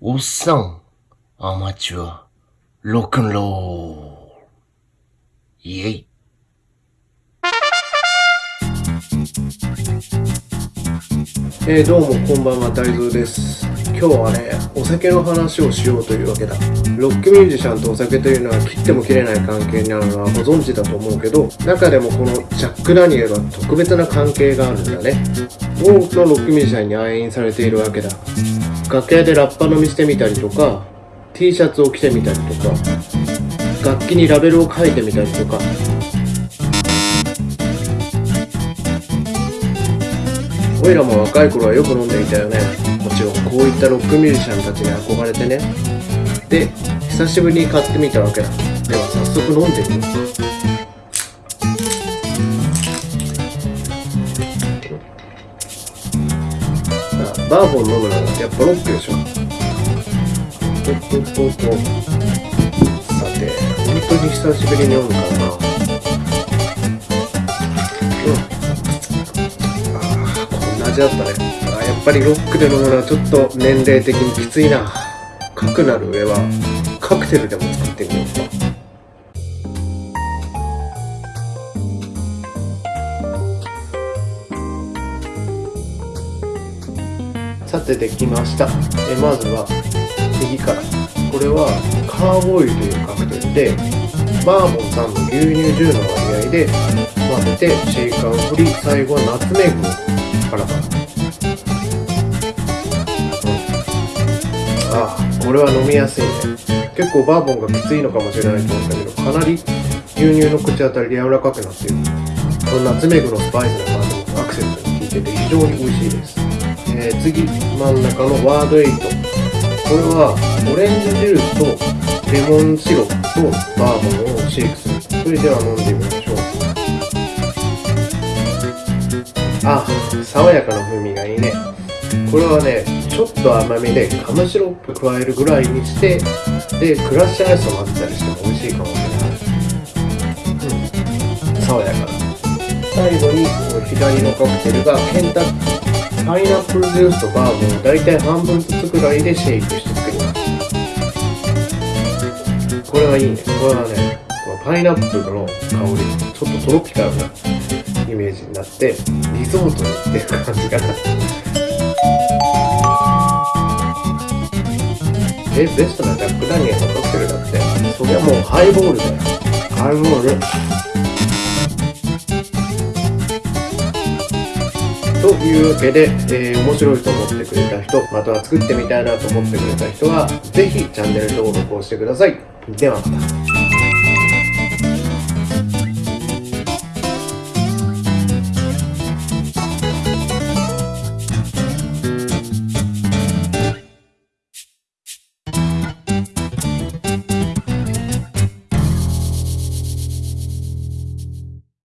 おっさん、アマチュア、ロッえー、どうもこんばんは大蔵です。今日はねお酒の話をしようというわけだ。ロックミュージシャンとお酒というのは切っても切れない関係になるのはご存知だと思うけど中でもこのジャック・ダニエルは特別な関係があるんだね。多くのロックミュージシャンに愛飲されているわけだ。楽屋でラッパ飲みしてみたりとか T シャツを着てみたりとか楽器にラベルを書いてみたりとか俺らも若い頃はよく飲んでいたよね。もちろんこういったロックミュージシャンたちに憧れてね。で久しぶりに買ってみたわけだ。では早速飲んでみよう。バーボン飲むならやっぱロックでしょ。さて本当に久しぶりに飲むからな。味だったね。あやっぱりロックで飲むのはちょっと年齢的にきついな。かくなる上はカクテルでも作ってみようか。さてできました。えまずは右から。これはカーボーイルというカクテルでバーボン3の牛乳10の割合で混ぜてシェイカーを振り最後はナツメグをパラパラ、あこれは飲みやすいね。結構バーボンがきついのかもしれないと思ったけどかなり牛乳の口当たりで柔らかくなってる。このナツメグのスパイスの感じもアクセントに効いてて非常に美味しいです、えー、次真ん中のワードエイト。これはオレンジジュースとレモンシロップとバーボンをシェイクする。それでは飲んでみましあ爽やかな風味がいいね。これはねちょっと甘みでカムシロップ加えるぐらいにしてでクラッシュアイスを混ぜたりしても美味しいかもしれない。うん。爽やかな。最後に左のカクテルがケンタッキーパイナップルジュースとバーボンを大体半分ずつくらいでシェイクして作りますこれはいいね。これはねこのパイナップルの香りちょっとトロピカルなイメージになってリゾートってる感じかな。えベストなジャック・ダニエルのカクテルだって。それはもうハイボールだよ。ハイボール。というわけで、えー、面白いと思ってくれた人または作ってみたいなと思ってくれた人は是非チャンネル登録をしてください。ではまた。